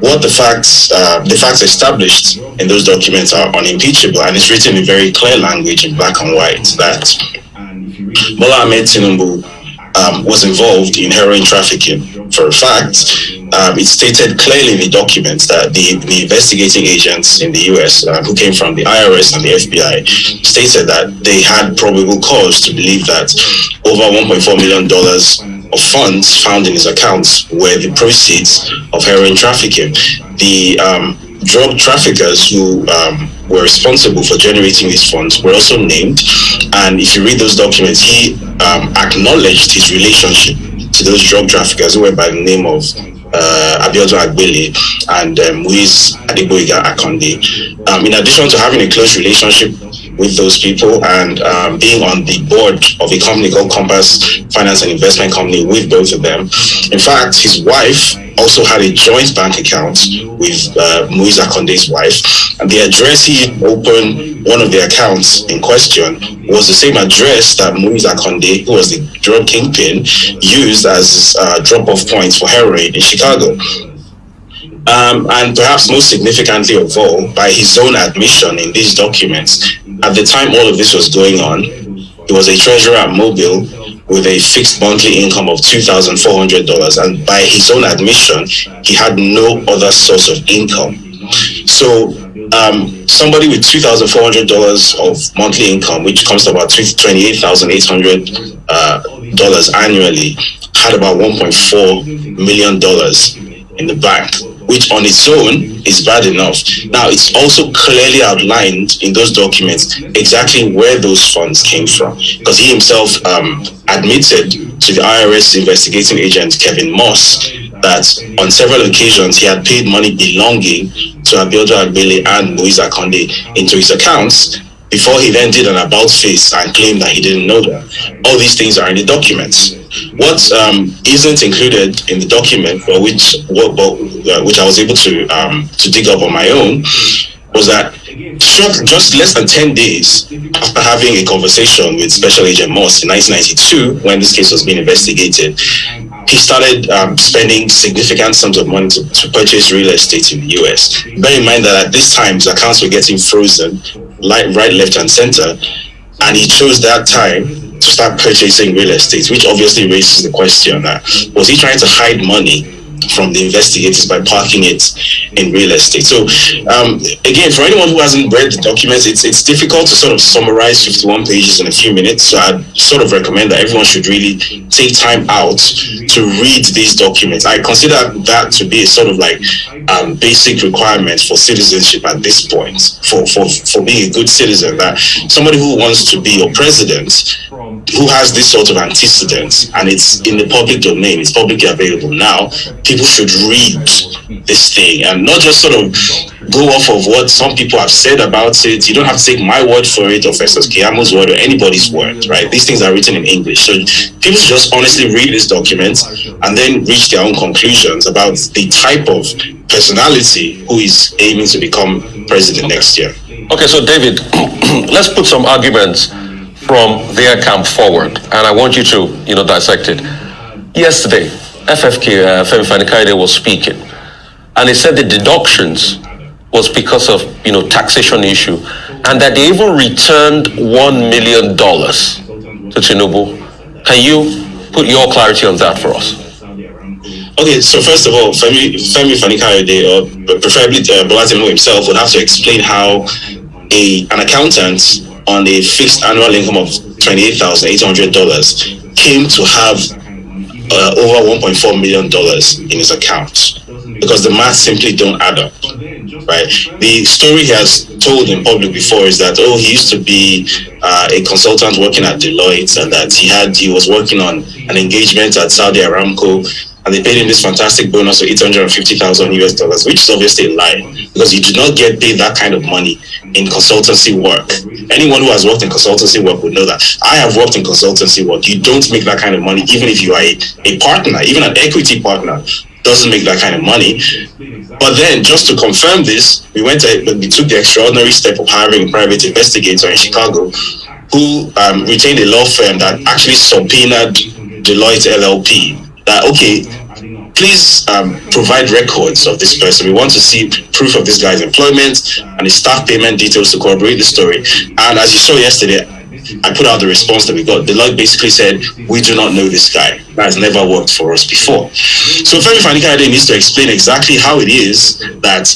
what the facts, uh, the facts established in those documents are unimpeachable, and it's written in very clear language in black and white that Bola Ahmed um, was involved in heroin trafficking. For a fact, um, it stated clearly in the documents that the, the investigating agents in the US uh, who came from the IRS and the FBI stated that they had probable cause to believe that over $1.4 million of funds found in his accounts were the proceeds of heroin trafficking. The um, drug traffickers who um, were responsible for generating these funds were also named. And if you read those documents, he um, acknowledged his relationship to those drug traffickers who were by the name of uh, Abiodun Agbele and um, Muiz Adegboyega Akonde. Um, in addition to having a close relationship with those people and um, being on the board of a company called Compass Finance and Investment Company with both of them. In fact, his wife also had a joint bank account with uh, Muiz Akonde's wife, and the address he opened one of the accounts in question was the same address that Muiz Conde, who was the drug kingpin, used as uh, drop-off points for heroin in Chicago. Um, and perhaps most significantly of all, by his own admission in these documents, at the time all of this was going on, he was a treasurer at Mobil with a fixed monthly income of $2,400. And by his own admission, he had no other source of income. So um, somebody with $2,400 of monthly income, which comes to about $28,800 uh, annually, had about $1.4 million in the bank which on its own is bad enough. Now, it's also clearly outlined in those documents exactly where those funds came from, because he himself um, admitted to the IRS investigating agent Kevin Moss that on several occasions he had paid money belonging to Abiodun Agbele and Muiz Akonde into his accounts before he then did an about face and claimed that he didn't know them. All these things are in the documents. What um, not included in the document, but which what, uh, which I was able to um, to dig up on my own, was that short, just less than 10 days after having a conversation with Special Agent Moss in 1992, when this case was being investigated, he started um, spending significant sums of money to, to, purchase real estate in the US. Bear in mind that at this time, his accounts were getting frozen, right, left, and center, and he chose that time to start purchasing real estate, which obviously raises the question: uh, Was he trying to hide money from the investigators by parking it in real estate. So um, again, for anyone who hasn't read the documents, it's it's difficult to sort of summarize 51 pages in a few minutes. So I'd sort of recommend that everyone should really take time out to read these documents. I consider that to be a sort of like um, basic requirement for citizenship at this point, for, for, for being a good citizen, that somebody who wants to be your president who has this sort of antecedents and it's in the public domain, it's publicly available now, people should read this thing and not just sort of go off of what some people have said about it. You don't have to take my word for it or Festus Keyamo's word or anybody's word, right? These things are written in English. So people should just honestly read this document and then reach their own conclusions about the type of personality who is aiming to become president next year. Okay, so David, let's put some arguments from their camp forward, and I want you to, you know, dissect it. Yesterday, FFK, uh, Femi Fani-Kayode was speaking, and he said the deductions was because of, you know, taxation issue, and that they even returned one million dollars to Tinubu. Can you put your clarity on that for us? Okay, so first of all, Femi, Femi Fani-Kayode, or preferably uh, Bola himself, would have to explain how a an accountant on a fixed annual income of $28,800 came to have uh, over $1.4 million in his account because the math simply don't add up, right? The story he has told in public before is that, oh, he used to be uh, a consultant working at Deloitte and that he had, he was working on an engagement at Saudi Aramco and they paid him this fantastic bonus of 850,000 US dollars, which is obviously a lie because you do not get paid that kind of money in consultancy work. Anyone who has worked in consultancy work would know that. I have worked in consultancy work. You don't make that kind of money, even if you are a, a partner, even an equity partner doesn't make that kind of money. But then, just to confirm this, we went to, we took the extraordinary step of hiring a private investigator in Chicago who um, retained a law firm that actually subpoenaed Deloitte LLP that okay, please um, provide records of this person. We want to see proof of this guy's employment and his staff payment details to corroborate the story. And as you saw yesterday, I put out the response that we got. Deloitte basically said, we do not know this guy. That has never worked for us before. So Femi Fani-Kayode needs to explain exactly how it is that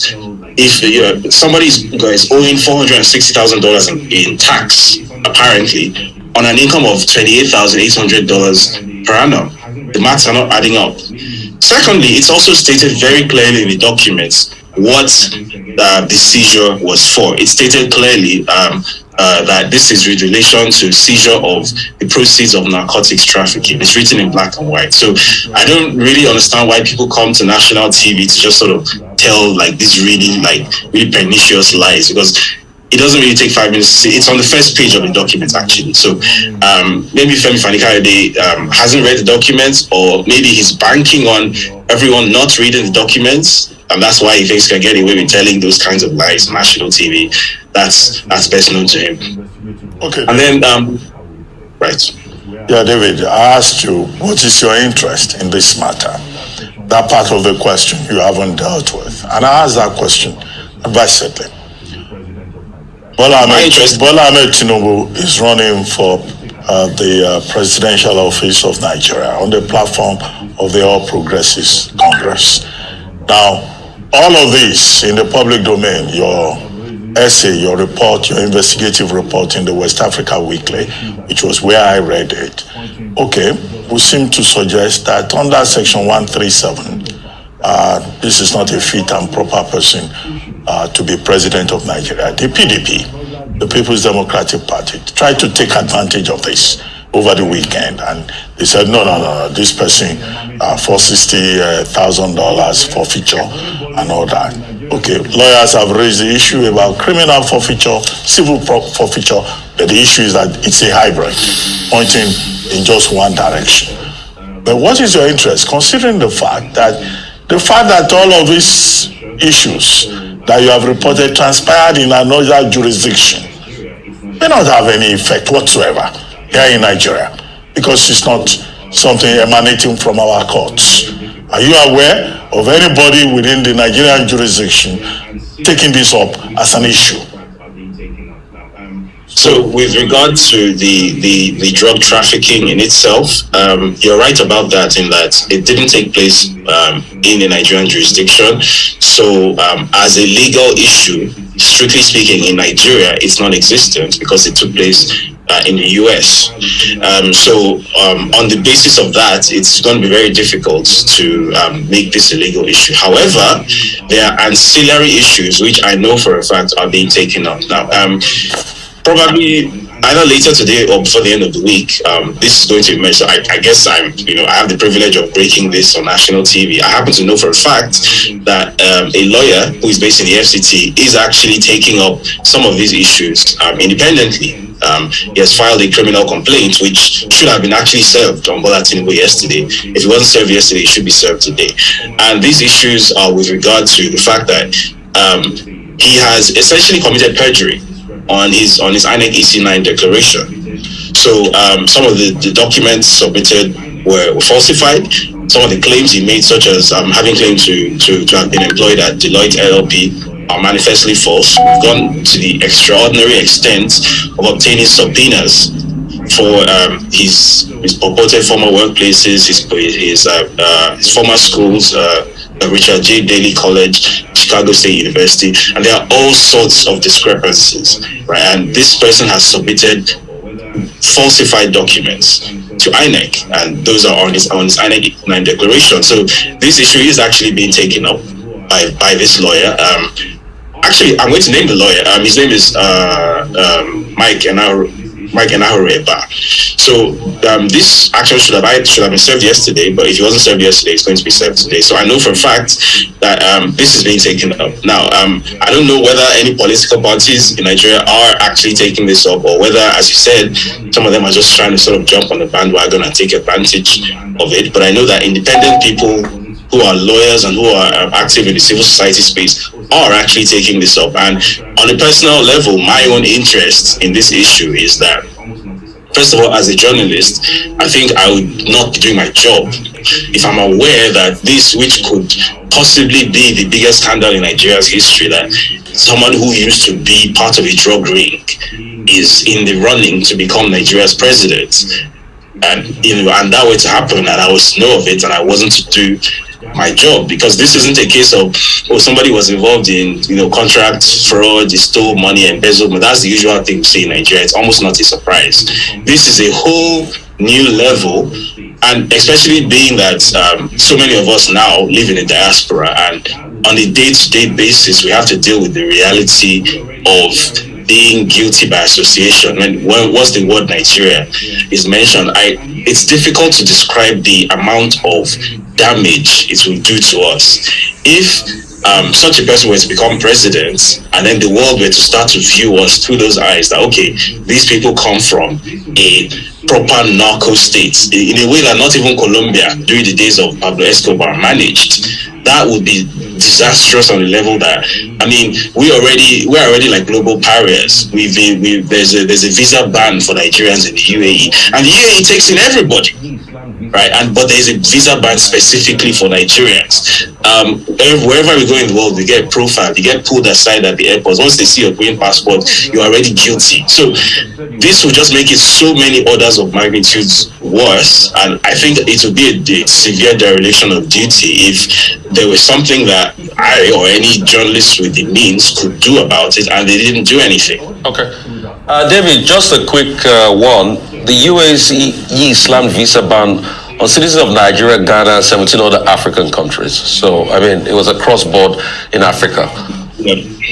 if you know, somebody is owing $460,000 in, in tax, apparently, on an income of $28,800 per annum, the maths are not adding up. Secondly, it's also stated very clearly in the documents what uh, the seizure was for. It stated clearly um, uh, that this is with relation to seizure of the proceeds of narcotics trafficking. It's written in black and white. So I don't really understand why people come to national TV to just sort of tell like these really like really pernicious lies because it doesn't really take five minutes to see. It's on the first page of the document actually. So um, maybe Femi Fani-Kayode um, hasn't read the documents, or maybe he's banking on everyone not reading the documents, and that's why he thinks he can get away with telling those kinds of lies on national TV. That's that's best known to him. Okay. And then, um, right. Yeah, David, I asked you, what is your interest in this matter? That part of the question you haven't dealt with. And I asked that question advisedly. Bola Ahmed, Bola Ahmed Tinubu is running for uh, the uh, presidential office of Nigeria on the platform of the All Progressives Congress. Now, all of this in the public domain, your essay, your report, your investigative report in the West Africa Weekly, which was where I read it, okay, we seem to suggest that under Section 137, uh, this is not a fit and proper person uh, to be president of Nigeria. The PDP, the People's Democratic Party, tried to take advantage of this over the weekend, and they said, no, no, no, no this person uh, for sixty thousand dollars forfeiture and all that. Okay, lawyers have raised the issue about criminal forfeiture, civil forfeiture, but the issue is that it's a hybrid, pointing in just one direction. But what is your interest, considering the fact that the fact that all of these issues that you have reported transpired in another jurisdiction may not have any effect whatsoever here in Nigeria because it's not something emanating from our courts. Are you aware of anybody within the Nigerian jurisdiction taking this up as an issue? So, with regard to the, the, the drug trafficking in itself, um, you're right about that in that it didn't take place um, in the Nigerian jurisdiction. So, um, as a legal issue, strictly speaking, in Nigeria, it's non existent because it took place uh, in the US. Um, so, um, on the basis of that, it's going to be very difficult to um, make this a legal issue. However, there are ancillary issues which I know for a fact are being taken up now. Probably either later today or before the end of the week, um, this is going to emerge. So I, I, guess I'm, you know, I have the privilege of breaking this on national TV. I happen to know for a fact that um, a lawyer who is based in the FCT is actually taking up some of these issues um, independently. Um, he has filed a criminal complaint, which should have been actually served on Bola Tinubu yesterday. If it wasn't served yesterday, it should be served today. And these issues are with regard to the fact that um, he has essentially committed perjury on his on his INEC EC9 declaration. So um, some of the, the documents submitted were, falsified. Some of the claims he made, such as um, having claimed to, to, to have been employed at Deloitte LLP, are manifestly false. We've gone to the extraordinary extent of obtaining subpoenas for um, his his purported former workplaces, his his, uh, uh, his former schools, uh, Richard J. Daley College, Chicago State University, and there are all sorts of discrepancies, right? And this person has submitted falsified documents to INEC, and those are on his on his INEC 9 declaration. So this issue is actually being taken up by by this lawyer. Um, actually, I'm going to name the lawyer. Um, his name is uh, um, Mike Enahoro. Mike and I were Enahoro-Ebah. So um, this action should have should have been served yesterday, but if it wasn't served yesterday, it's going to be served today. So I know for a fact that um, this is being taken up. Now, um, I don't know whether any political parties in Nigeria are actually taking this up, or whether, as you said, some of them are just trying to sort of jump on the bandwagon and take advantage of it. But I know that independent people who are lawyers and who are um, active in the civil society space are actually taking this up. And on a personal level, my own interest in this issue is that first of all, as a journalist, I think I would not be doing my job if I'm aware that this, which could possibly be the biggest scandal in Nigeria's history, that someone who used to be part of a drug ring is in the running to become Nigeria's president. And you know, and that were to happen, and I was know of it, and I wasn't to do my job because this isn't a case of oh somebody was involved in you know contract fraud, they stole money, and embezzlement. That's the usual thing we see in Nigeria. It's almost not a surprise. This is a whole new level and especially being that um, so many of us now live in a diaspora and on a day-to-day basis we have to deal with the reality of being guilty by association when, when once the word nigeria is mentioned i it's difficult to describe the amount of damage it will do to us. If um, such a person were to become president and then the world were to start to view us through those eyes that okay these people come from a proper narco state in a way that not even colombia during the days of pablo escobar managed that would be disastrous on the level that I mean we already we're already like global pariahs. We've been we there's a there's a visa ban for Nigerians in the UAE and the UAE takes in everybody. Right, and but there's a visa ban specifically for Nigerians. Um, wherever we go in the world, we get profiled, you get pulled aside at the airports. Once they see your green passport, you're already guilty. So this will just make it so many orders of magnitudes worse. And I think it would be a, a severe dereliction of duty if there was something that I or any journalist with the means could do about it and they didn't do anything. Okay. Uh, David, just a quick uh, one. The UAE slammed visa ban on citizens of Nigeria, Ghana, and 17 other African countries. So, I mean, it was across board in Africa.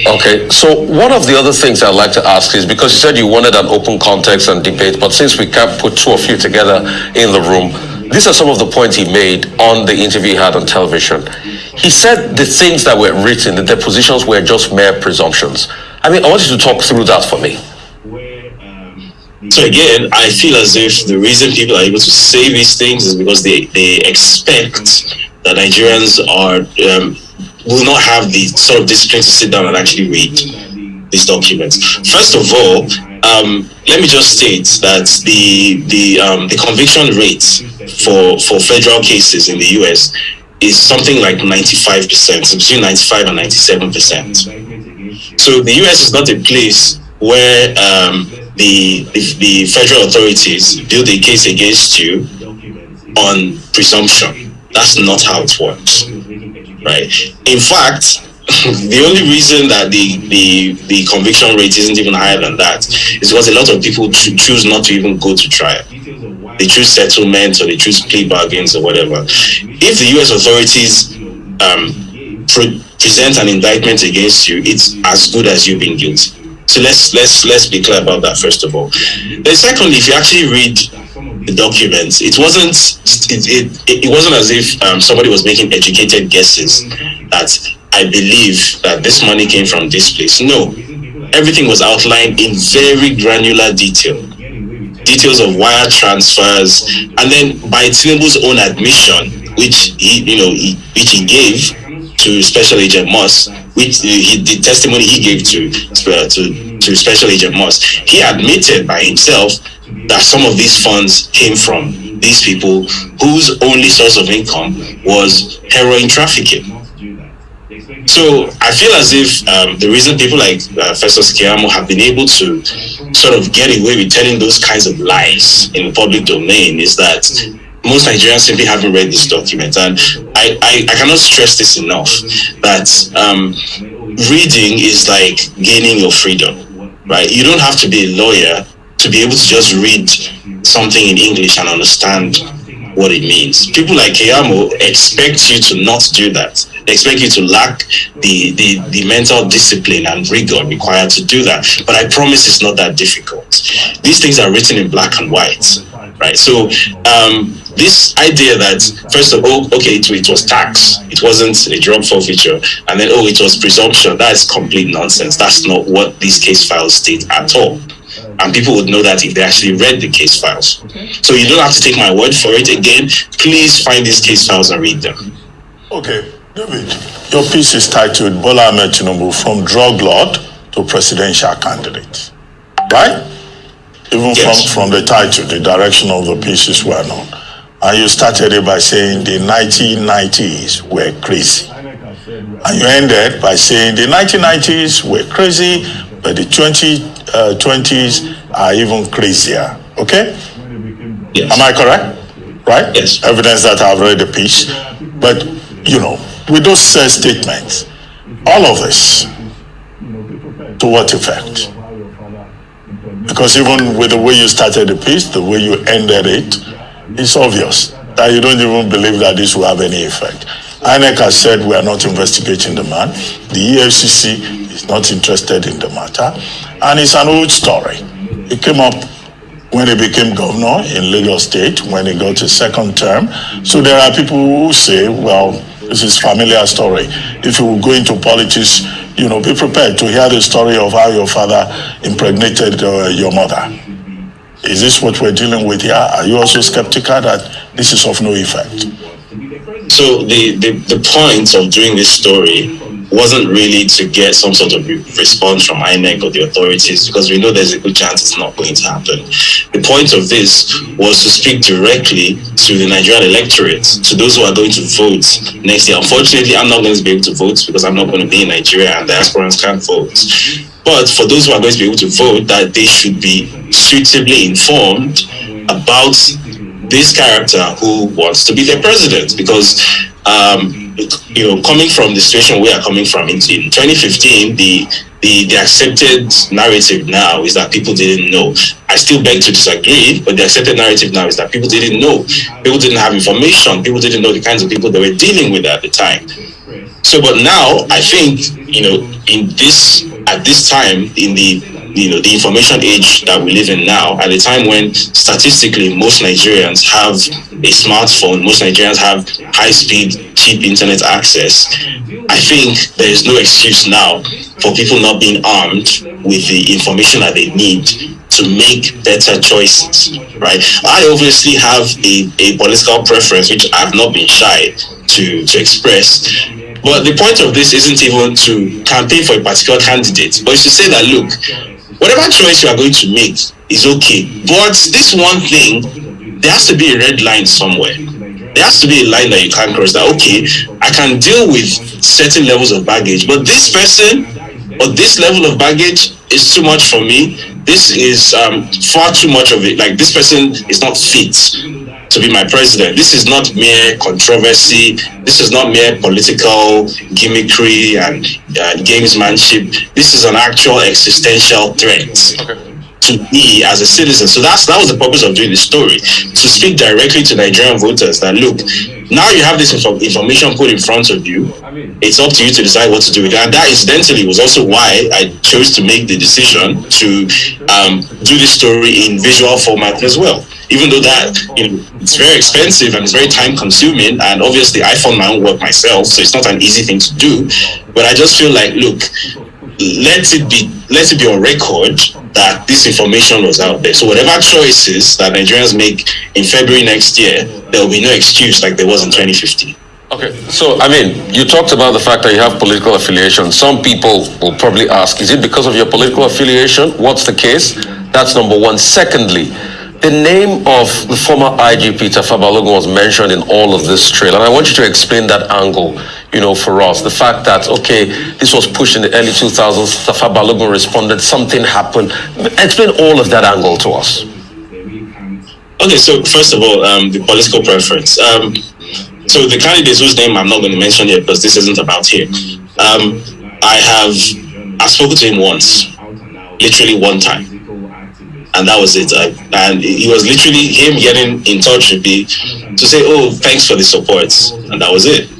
Okay, so one of the other things I'd like to ask is because you said you wanted an open context and debate, but since we can't put two of you together in the room, these are some of the points he made on the interview he had on television. He said the things that were written, the depositions were just mere presumptions. I mean, I want you to talk through that for me. So again, I feel as if the reason people are able to say these things is because they, they expect that Nigerians are um, will not have the sort of discipline to sit down and actually read these documents. First of all, um, let me just state that the the um, the conviction rate for for federal cases in the U.S. is something like 95 percent, between 95 and 97 percent. So the U.S. is not a place where um, the, the the federal authorities build a case against you on presumption. That's not how it works right? In fact, the only reason that the, the the conviction rate isn't even higher than that is because a lot of people choose not to even go to trial. They choose settlement or they choose plea bargains or whatever. If the U.S. authorities um, pre- present an indictment against you, it's as good as you being guilty. So let's let's let's be clear about that first of all. Then secondly, if you actually read the documents, it wasn't it, it, it wasn't as if um, somebody was making educated guesses that I believe that this money came from this place. No, everything was outlined in very granular detail. Details of wire transfers, and then by Tinubu's own admission, which he, you know, he, which he gave to Special Agent Moss, which he, the testimony he gave to to to Special Agent Moss, he admitted by himself that some of these funds came from these people whose only source of income was heroin trafficking. So I feel as if um, the reason people like uh, Festus Keyamo have been able to sort of get away with telling those kinds of lies in the public domain is that most Nigerians simply haven't read this document. And I, I, I cannot stress this enough that um, reading is like gaining your freedom, right? You don't have to be a lawyer to be able to just read something in English and understand what it means. People like Keyamo expect you to not do that. They expect you to lack the, the, the mental discipline and rigor required to do that. But I promise it's not that difficult. These things are written in black and white, right? So um, this idea that first of all, okay, it, it was tax, it wasn't a drug forfeiture, and then oh, it was presumption. That is complete nonsense. That's not what these case files state at all and people would know that if they actually read the case files. Okay. So you don't have to take my word for it. Again, please find these case files and read them. Okay, David, your piece is titled Bola Ahmed Tinubu from drug lord to presidential candidate, right? even Yes. from, from the title, the direction of the piece is well known. And you started it by saying the 1990s were crazy. And you ended by saying the 1990s were crazy, but the Uh, 2020s are even crazier. Okay? Yes. Am I correct? Right? Yes. Evidence that I've read the piece. But, you know, with those said statements, all of this, to what effect? Because even with the way you started the piece, the way you ended it, it's obvious that you don't even believe that this will have any effect. INEC has said we are not investigating the man. The EFCC is not interested in the matter. And it's an old story. It came up when he became governor in Lagos State, when he got his second term. So there are people who say, well, this is familiar story. If you go into politics, you know, be prepared to hear the story of how your father impregnated uh, your mother. Is this what we're dealing with here? Are you also skeptical that this is of no effect? So the, the, the point of doing this story wasn't really to get some sort of re- response from INEC or the authorities because we know there's a good chance it's not going to happen. The point of this was to speak directly to the Nigerian electorate, to those who are going to vote next year. Unfortunately, I'm not going to be able to vote because I'm not going to be in Nigeria and diasporans can't vote. But for those who are going to be able to vote, that they should be suitably informed about this character who wants to be their president because um, you know coming from the situation we are coming from in, in 2015 the, the the accepted narrative now is that people didn't know. I still beg to disagree but the accepted narrative now is that people didn't know. People didn't have information. People didn't know the kinds of people they were dealing with at the time. So but now i think you know in this at this time in the you know the information age that we live in now at a time when statistically most nigerians have a smartphone most nigerians have high speed cheap internet access i think there is no excuse now for people not being armed with the information that they need to make better choices right? I obviously have a, a political preference which i've not been shy to to express but the point of this isn't even to campaign for a particular candidate, but it's to say that look, whatever choice you are going to make is okay. But this one thing, there has to be a red line somewhere. There has to be a line that you can't cross that okay, I can deal with certain levels of baggage, but this person or this level of baggage is too much for me. This is um, far too much of it. Like this person is not fit to be my president. This is not mere controversy. This is not mere political gimmickry and uh, gamesmanship. This is an actual existential threat to me as a citizen. So that's that was the purpose of doing the story to speak directly to Nigerian voters. That look, now you have this info- information put in front of you. It's up to you to decide what to do with it. And that incidentally was also why I chose to make the decision to um, do this story in visual format as well. Even though that you know it's very expensive and it's very time consuming, and obviously I found my own work myself, so it's not an easy thing to do. But I just feel like, look, let it be let it be on record that this information was out there. So whatever choices that Nigerians make in February next year, there will be no excuse like there was in 2015. Okay, so I mean, you talked about the fact that you have political affiliation. Some people will probably ask, is it because of your political affiliation? What's the case? That's number one. Secondly, the name of the former IGP Tafa Balogun was mentioned in all of this trail, and I want you to explain that angle, you know, for us. The fact that, okay, this was pushed in the early 2000s, Tafa Balogun responded, something happened. Explain all of that angle to us. Okay, so first of all, um, the political preference. Um, so the candidates whose name I'm not going to mention here because this isn't about here. Um, I have I've spoken to him once, literally one time, and that was it. I, and it was literally him getting in touch with me to say, "Oh, thanks for the support," and that was it.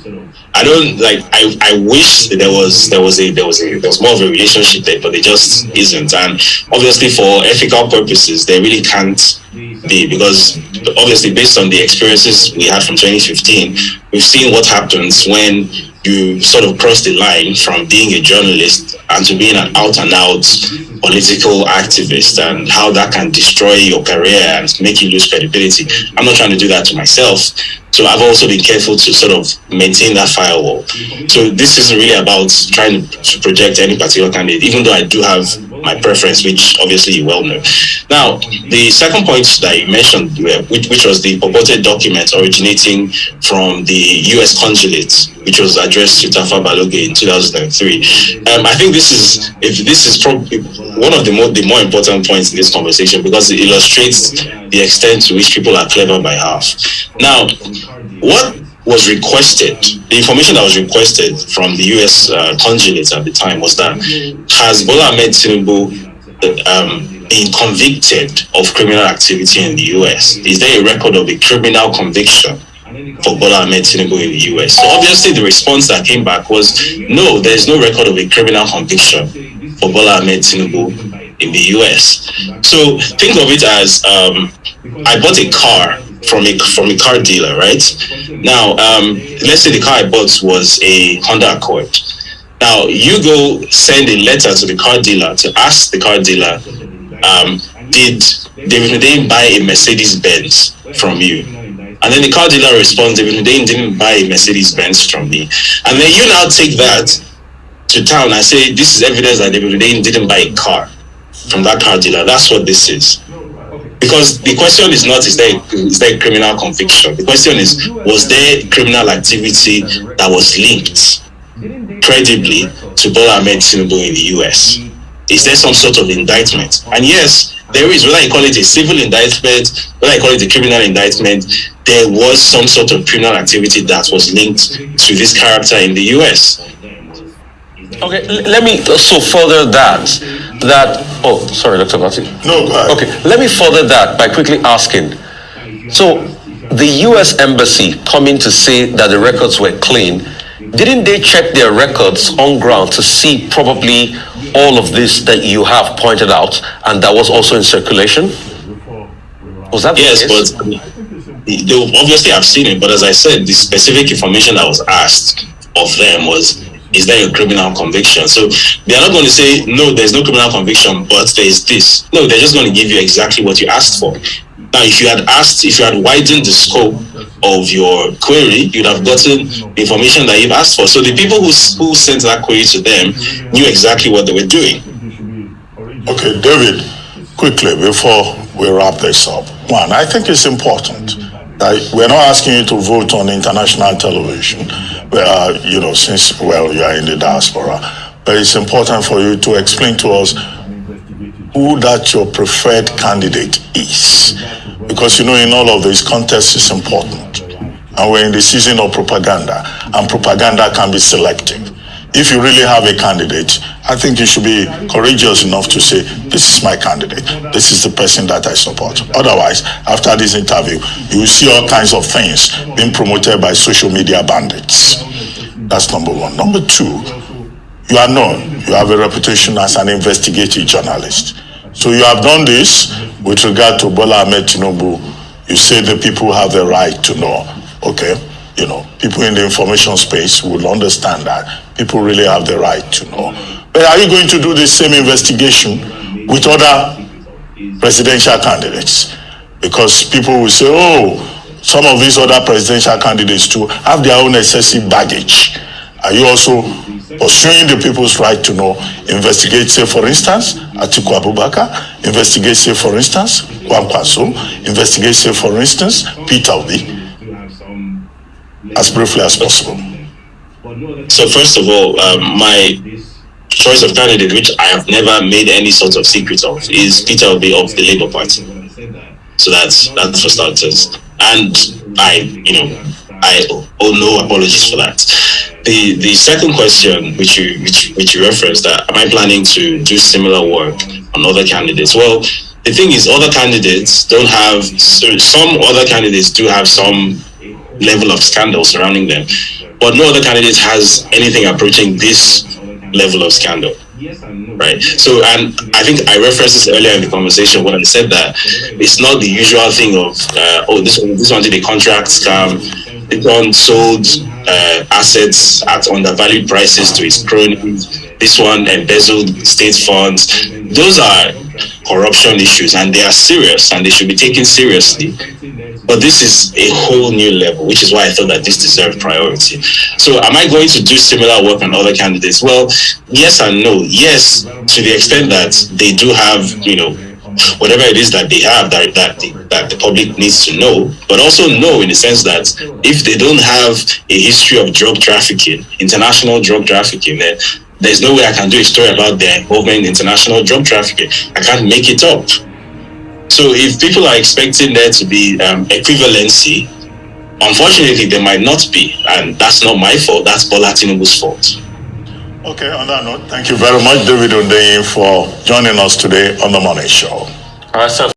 I don't like. I, I wish there was there was a there was a there was more of a relationship there, but there just isn't. And obviously, for ethical purposes, they really can't be because obviously, based on the experiences we had from 2015, we've seen what happens when you sort of cross the line from being a journalist and to being an out and out political activist and how that can destroy your career and make you lose credibility. I'm not trying to do that to myself. So I've also been careful to sort of maintain that firewall. So this isn't really about trying to project any particular candidate, even though I do have my preference, which obviously you well know. Now, the second point that you mentioned, which, which was the purported document originating from the U.S. consulate, which was addressed to Tafa Balogun in 2003. Um, I think this is if this is probably one of the more the more important points in this conversation because it illustrates the extent to which people are clever by half. Now, what was requested, the information that was requested from the US uh, consulate at the time was that has Bola Ahmed Tinubu um, been convicted of criminal activity in the US? Is there a record of a criminal conviction for Bola Ahmed Tinubu in the US? So obviously the response that came back was no, there is no record of a criminal conviction for Bola Ahmed Tinubu in the US. So think of it as um, I bought a car from a from a car dealer, right? Now, um, let's say the car I bought was a Honda Accord. Now, you go send a letter to the car dealer to ask the car dealer, um, did David Hundeyin buy a Mercedes Benz from you? And then the car dealer responds, David Hundeyin didn't buy a Mercedes Benz from me. And then you now take that to town and say, this is evidence that David Hundeyin didn't buy a car from that car dealer. That's what this is because the question is not is there is there criminal conviction? The question is was there criminal activity that was linked credibly to Bola Ahmed Tinubu in the US is there some sort of indictment? And yes there is. Whether you call it a civil indictment whether you call it a criminal indictment there was some sort of criminal activity that was linked to this character in the US Okay, let me so further that that oh sorry Dr. Abati. No, go ahead. Okay, let me further that by quickly asking. So the US embassy coming to say that the records were clean, didn't they check their records on ground to see probably all of this that you have pointed out and that was also in circulation? Was that yes, but um, they obviously have seen it, but as I said, the specific information that was asked of them was is there a criminal conviction? So they are not going to say, no, there's no criminal conviction, but there's this. No, they're just going to give you exactly what you asked for. Now, if you had asked, if you had widened the scope of your query, you'd have gotten the information that you've asked for. So the people who, who sent that query to them knew exactly what they were doing. Okay, David, quickly before we wrap this up. One, I think it's important that we're not asking you to vote on international television uh, you know, since, well, you are in the diaspora. But it's important for you to explain to us who that your preferred candidate is. Because, you know, in all of this, context is important. And we're in the season of propaganda, and propaganda can be selective. If you really have a candidate, I think you should be courageous enough to say, this is my candidate. This is the person that I support. Otherwise, after this interview, you will see all kinds of things being promoted by social media bandits. That's number one. Number two, you are known. You have a reputation as an investigative journalist. So you have done this with regard to Bola Ahmed Tinubu. You say the people have the right to know. Okay you know, people in the information space will understand that people really have the right to know. But are you going to do the same investigation with other presidential candidates? Because people will say, oh, some of these other presidential candidates too have their own excessive baggage. Are you also pursuing the people's right to know? Investigate, say, for instance, Atiku Abubakar, investigate, say, for instance, Kwankwaso, investigate, say, for instance, Peter Obi as briefly as possible. So first of all, um, my choice of candidate, which I have never made any sort of secret of, is Peter Obi of the Labour Party. So that's that's for starters. And I, you know, I owe no apologies for that. The the second question, which you which which you referenced, that am I planning to do similar work on other candidates? Well, the thing is, other candidates don't have. So some other candidates do have some level of scandal surrounding them. But no other candidate has anything approaching this level of scandal. Right. So, and I think I referenced this earlier in the conversation when I said that it's not the usual thing of, uh, oh, this one, this one did a contract scam. This one sold uh, assets at undervalued prices to its cronies. This one embezzled state funds. Those are corruption issues and they are serious and they should be taken seriously but this is a whole new level, which is why I thought that this deserved priority. So, am I going to do similar work on other candidates? Well, yes and no. Yes, to the extent that they do have, you know, whatever it is that they have that that the, that the public needs to know, but also know in the sense that if they don't have a history of drug trafficking, international drug trafficking, then there's no way I can do a story about their involvement in international drug trafficking. I can't make it up. So if people are expecting there to be um, equivalency, unfortunately there might not be, and that's not my fault. That's Bola Tinubu's fault. Okay, on that note, thank you very much, David Odeyin, for joining us today on the Morning Show. All right, sir.